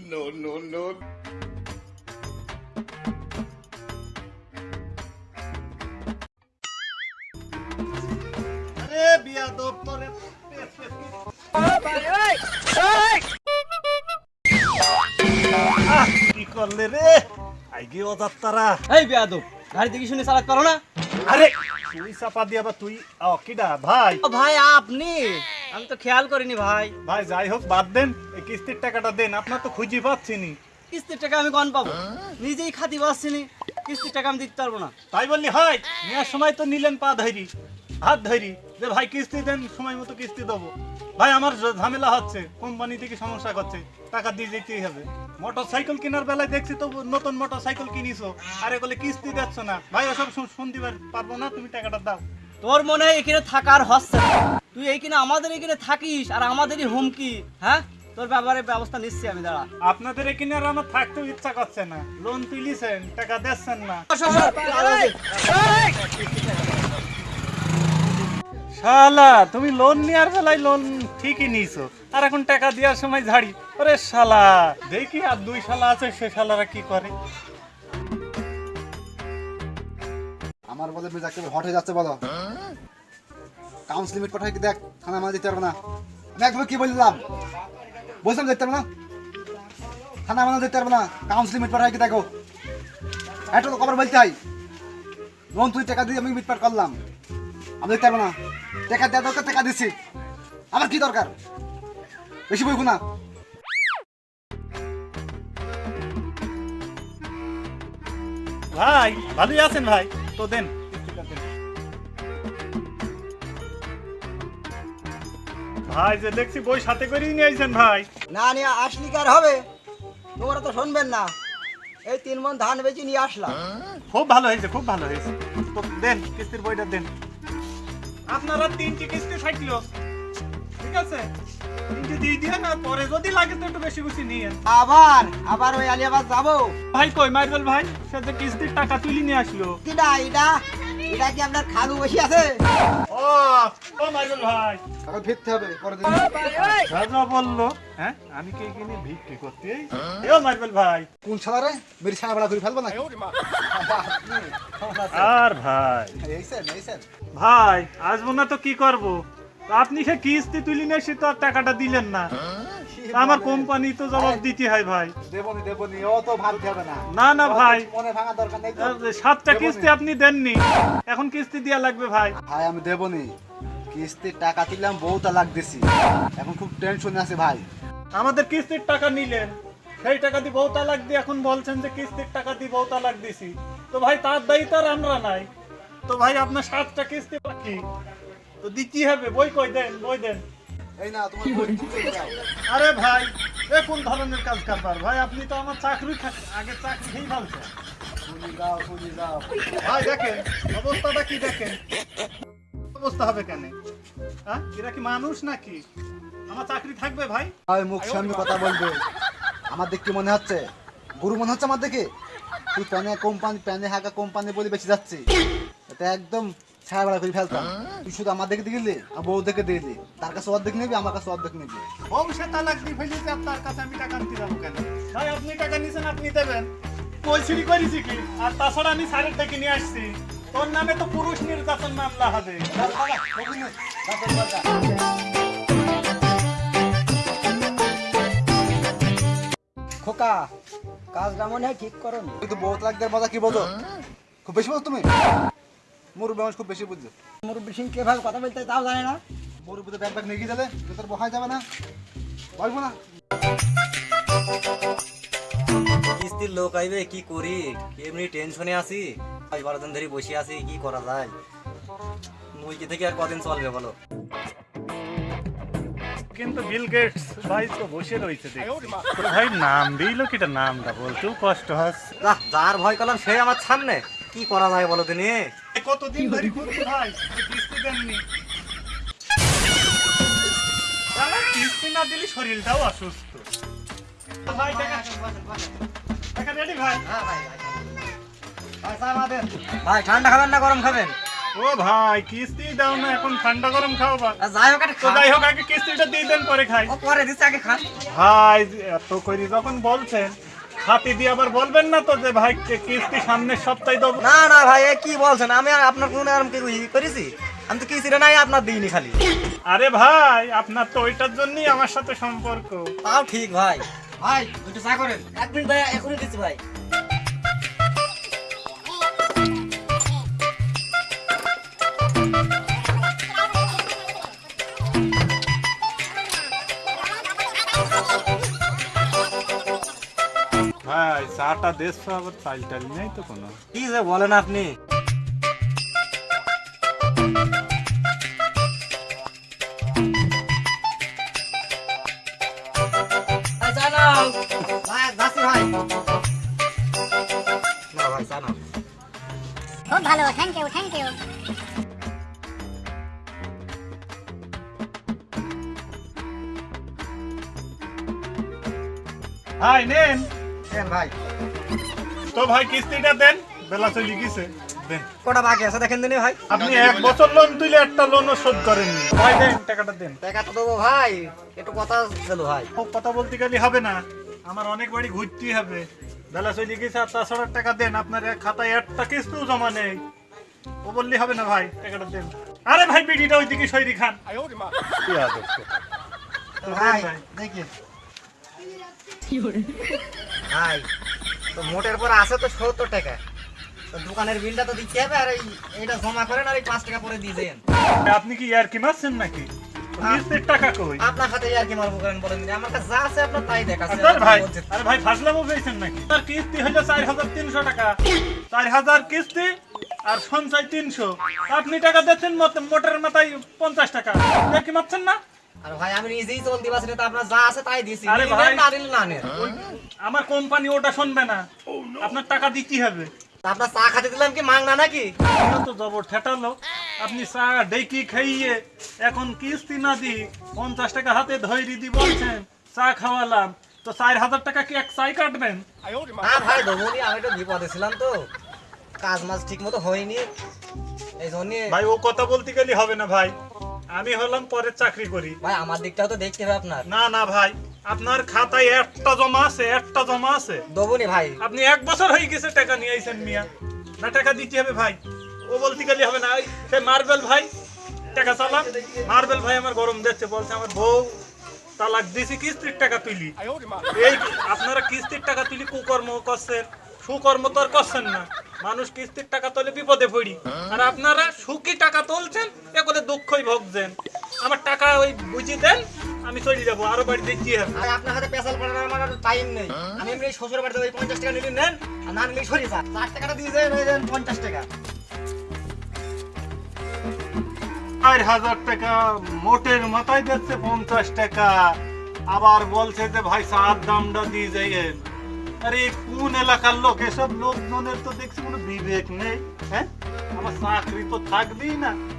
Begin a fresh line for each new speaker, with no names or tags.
no, no, no.
আরে বিয়া দপ্তরে কি করলে রে? আইগে অজাত্তারা
এই বেয়াদব গাড়ি দেখি শুনে চালাতে পারো না?
আরে তুই চাপা দিয়া বা তুই। ও কিডা ভাই।
ভাই আপনি? আমি তো খেয়াল করিনি ভাই।
ভাই যাই হোক বাদ দেন। এই কিস্তির টাকাটা দেন আপনার তো খুঁজি পাচ্ছি নি।
কিস্তির টাকা আমি কন পাবো? নিজেই খাতি পাচ্ছিনি কিস্তির টাকা আমি দিতে পারব না।
তাই বললি হয় নেওয়ার সময় তো নিলেন পা ধরি হাত ধরি যে ভাই কিস্তি দেন সময় মতো কিস্তি দেবো। ভাই আমার ঝামেলা হচ্ছে কোম্পানি থেকে সমস্যা করছে টাকা দিয়ে যেতেই হবে। মোটর সাইকেল কেনার বেলায় দেখছি তো নতুন মোটর সাইকেল কিনিছো আর এগুলো কিস্তি দিচ্ছ না। ভাই ওসব শুন- শুনতে পার- পারব না তুমি টাকাটা দাও।
তোর মনে হয় এখানে থাকার হচ্ছে না। তুই এইখানে আমাদের এখানে থাকিস আর আমাদেরই হুমকি হ্যাঁ? তোর ব্যাপারে ব্যবস্থা নিচ্ছি আমি দাঁড়া।
আপনাদের এখানে আর আমার থাকতেও ইচ্ছা করছে না। লোন তুলিছেন টাকা দিচ্ছেন না। শালা তুমি লোন নেওয়ার বেলায় লোন ঠিকই নিয়েছো আর এখন টাকা দেওয়ার সময় ঝাড়ি। ওরে শালা দেখি আর দুই শালা আছে সে শালারা কি করে?
আমার বলে যাকে হট হয়ে যাচ্ছে বলো। কাউন্স লিমিট কি দেখ থানা মানা দিতে পারব না। আমি একদম কি বললাম? বলছিলাম দেখতে পারব না? থানা মানা দিতে পারব না কাউন্স লিমিট কি দেখো। একটা তো খবর বলতে হয়। লোন তুই টাকা দিয়ে আমি মিটপাট করলাম। আমি দেখতে পারব না। টাকা দেওয়া দরকার, টাকা দিচ্ছি আমার কি দরকার? বেশি বইবো না।
ভাই, ভালোই আছেন ভাই। তো দেন। ভাই যে দেখছি বই সাথে করেই নিয়ে আইছেন ভাই।
না নিয়ে আসলি কার হবে? তোমরা তো শুনবেন না। এই তিন মন ধান বেচে নিয়ে আসলাম।
খুব ভালো হয়েছে খুব ভালো হয়েছে। তো দেন কিস্তির বইটা দেন। আপনারা তিনটি কিস্তি থাকল ঠিক আছে? তিনটি দিয়ে দিয়ে না পরে যদি লাগে তো একটু বেশি বেশি নিয়ে
আবার আবার ওই আলিয়াবাদ যাব।
ভাই কই মাইরবেল ভাই? সে যে কিস্তির টাকা তুলি নিয়ে আসলো।
কিনা এটা এটা কি আপনার খালু বসে আছে?
ও ও মাইরবেল ভাই।
এখন ফিরতে হবে পরের দিন।
রাজা বলল হ্যাঁ আমি কে কিনে ভিক্ষি করতে? এ ভাই।
কোন ছাড়া রে মেরি ছাড়া বেড়া করে ফেলব না
আর ভাই। ভাই আসব না তো কি করব? আপনি সে কিস্তি তুলি নিয়ে সে তো আর টাকাটা দিলেন না। আমার কোম্পানি তো জবাব দিতে হয় ভাই।
দেবনি দেবনি ও তো হবে না।
না না ভাই।
মনে ভাঙা দরকার নেই।
সাতটা কিস্তি আপনি দেননি এখন কিস্তি দেওয়া লাগবে ভাই।
ভাই আমি দেবনি। কিস্তির টাকা দিলাম বউটা লাগ দিছি এখন খুব টেনশনে আছে ভাই।
আমাদের কিস্তির টাকা নিলেন। সেই টাকা দিয়ে বহু তালাক দিয়ে এখন বলছেন যে কিস্তির টাকা দিয়ে বহু তালাক দিছি তো ভাই তার দায়িত্ব আর আমরা নাই। তো ভাই আপনার সাতটা কিস্তি বাকি। তো দিতে হবে বই কই দেন বই দেন।
এই না তোমার।
আরে ভাই এ কোন ধরনের কাজ কারবার? ভাই আপনি তো আমার চাকরি আগে চাকরি খেয়ে ভাবছেন। ভাই দেখেন অবস্থাটা কি দেখেন? অবস্থা হবে কেন? হ্যাঁ এরা কি মানুষ নাকি? আমার চাকরি থাকবে ভাই?
ভাই মুখ সামনে কথা বলবে। আমার দেখে মনে হচ্ছে? গুরু মনে হচ্ছে আমার দেখে? তুই প্যানে কোম্পানি প্যানে হাঁকা কোম্পানি বলে বেঁচে যাচ্ছি এটা একদম ছায়া বেড়া করে ফেলতাম। তুই শুধু আমার দেখে দিলি আর বউ দেখে দিলি। তার কাছে অর্ধেক নিবি আমার কাছে অর্ধেক নিবি।
বংশে তালাক দিয়ে ফেলেছে আপনার কাছে আমি টাকা নিতে যাব কেন? ভাই আপনি টাকা নিছেন আপনি দেবেন। পয়সিরি করেছি কি? আর তাছাড়া আমি সারের ডেকে নিয়ে আসছি। তোর নামে তো পুরুষ নির্যাতন মামলা হবে।
খোকা কাজটা মনে হয় ঠিক করো।
কিন্তু বউ লাগদের মজা কি বলো? খুব বেশি বলো তুমি? মোর মানুষ খুব বেশি বুঝছ।
মুরব্বী সিং কীভাবে কথা বলতে হয় তাও জানে না।
মোর বুঝে ব্যাগ ব্যাগ নিয়ে গিয়ে দিলে তো তোর বহাই যাবে না। বলব না।
কিস্তির লোক আইবে কি করি? এমনি টেনশনে আছি। আজ বারো দিন ধরে বসে আছি কি করা যায়? মুইকে থেকে আর কদিন চলবে বলো?
কিন্তু বিল গেটস ভাই তো বসে রয়েছে দেখছি। তো ভাই নাম দিল কিটা নামটা বলতেও কষ্ট
যাহ, যার ভয় করলাম সে আমার সামনে। কি করা যায় বলো দিনে
কতদিন ধরে ভাই কিস্তি দেননি। কিস্তি না দিলে শরীরটাও অসুস্থ। ভাই টাকা টাকা রেডি ভাই?
ভাই ঠান্ডা খাবেন না গরম খাবেন?
ও ভাই কিস্তি দাও না এখন ঠান্ডা গরম
আর যাই হোক
তো যাই হোক আগে কিস্তিটা দিয়ে দেন পরে খাই।
পরে দিচ্ছে আগে খান।
ভাই এত করি যখন বলছেন হাতি দিয়ে আবার বলবেন না তো যে ভাই কে- কিস্তি সামনের সপ্তাহে দেবো।
না না ভাই কি বলছেন? আমি আর আপনার কোনো আরাম কি করেছি? আমি তো কিস্তিটা নাই আপনার দিইনি খালি।
আরে ভাই আপনার তো ওইটার জন্যই আমার সাথে সম্পর্ক।
তাও ঠিক ভাই। ভাই দুটো চা করেন। এক মিনিট ভাই এখনই দিচ্ছি ভাই।
ভাই চাটা দেশ আবার চাল টাল নেই তো কোনো।
কি যে বলেন আপনি।
খুব ভালো থ্যাংক ইউ থ্যাংক ইউ
ভাই নেন।
ভাই।
তো ভাই কিস্তিটা দেন। বেলা চলে গেছে। দেন।
কটা বাকি আছে দেখেন দিনি ভাই?
আপনি এক বছর লোন তুলে একটা লোনও শোধ করেননি। ভাই দেন টাকাটা দেন।
টাকা তো দেবো ভাই। একটু কথা ছিল ভাই।
কথা বলতে গেলে হবে না। আমার অনেক বাড়ি ঘুরতেই হবে। বেলা চলে গেছে আর তাছাড়া টাকা দেন। আপনার এক খাতায় একটা কিস্তিও জমা নেই। ও বললে হবে না ভাই টাকাটা দেন। আরে ভাই বিডিটা ওইদিকে সৈরি খান।
ভাই। দেখি। ভাই তো মোটের পর আছে তো সত্তর টাকা। তো দোকানের বিলটা তো দিতে হবে আর এই এইটা জমা করেন আর এই পাঁচ টাকা পরে দিয়ে দেন।
আপনি কি ইয়ার কি মারছেন নাকি? টাকা কই?
আপনার সাথে আর কি মারবো করেন বলেন আমার কাছে যা আছে আপনার তাই দেখাচ্ছে।
ভাই আরে ভাই ফাসলামও পেয়েছেন নাকি? তার কিস্তি হলো চার হাজার তিনশো টাকা। চার হাজার কিস্তি আর সঞ্চয় তিনশো। আপনি টাকা দিচ্ছেন মত- মোটরের মাথায় পঞ্চাশ টাকা। কি মারছেন না?
আর ভাই আমি নিজেই চলতে না তো আপনার যা আছে তাই দিছি।
আরে ভাই।
না দিলে না
আমার কোম্পানি ওটা শুনবে না। আপনার টাকা দিতে হবে।
আপনার চা খাতে দিলাম কি মাংনা নাকি?
তো জবর ঠেটালো আপনি চা ডেকি খাইয়ে এখন কিস্তি না দি পঞ্চাশ টাকা হাতে ধৈরি দি বলছেন চা খাওয়ালাম। তো চার হাজার টাকা কি এক চাই কাটবেন?
না ভাই ডবলি আমি তো বিপদে ছিলাম তো। কাজ মাজ ঠিক মতো হয়নি। এই জন্য
ভাই ও কথা বলতে গেলে হবে না ভাই। আমি হলাম পরের চাকরি করি।
ভাই আমার দিকটাও তো দেখতে হবে আপনার।
না না ভাই আপনার খাতায় একটা জমা আছে একটা জমা আছে।
দেবনি ভাই।
আপনি এক বছর হয়ে গেছে টাকা নিয়ে আইছেন মিয়া। না টাকা দিতে হবে ভাই। ও বলতে গেলে হবে না। সে মার্বেল ভাই টাকা চালাম মার্বেল ভাই আমার গরম দিচ্ছে বলছে আমার বউ তালাক দিছি কিস্তির টাকা তুলি। এই আপনারা কিস্তির টাকা তুলি কুকর্ম করছেন। সুকর্ম তো আর করছেন না। মানুষ কিস্তির টাকা তোলে বিপদে পড়ি। আর আপনারা সুখী টাকা তুলছেন এগুলো দুঃখই ভোগছেন। আমার টাকা ওই বুঝি দেন আমি চলে যাব আরও বাড়ি দেখতে হবে।
আরে আপনার হাতে পেশাল পড়ানোর আমার টাইম নেই। আমি এমনি শ্বশুর বাড়িতে ওই পঞ্চাশ টাকা নিলে নেন আর না নিলে সরি যা ষাট টাকাটা দিয়ে যায় দেন পঞ্চাশ টাকা।
চার হাজার টাকা মোটের মাথায় দিচ্ছে পঞ্চাশ টাকা। আবার বলছে যে ভাই চার দামটা দিয়ে যাইয়েন। আরে কোন এলাকার লোক? এসব লোকজনের তো দেখছি কোনো বিবেক নেই হ্যাঁ? আমার চাকরি তো থাকবেই না।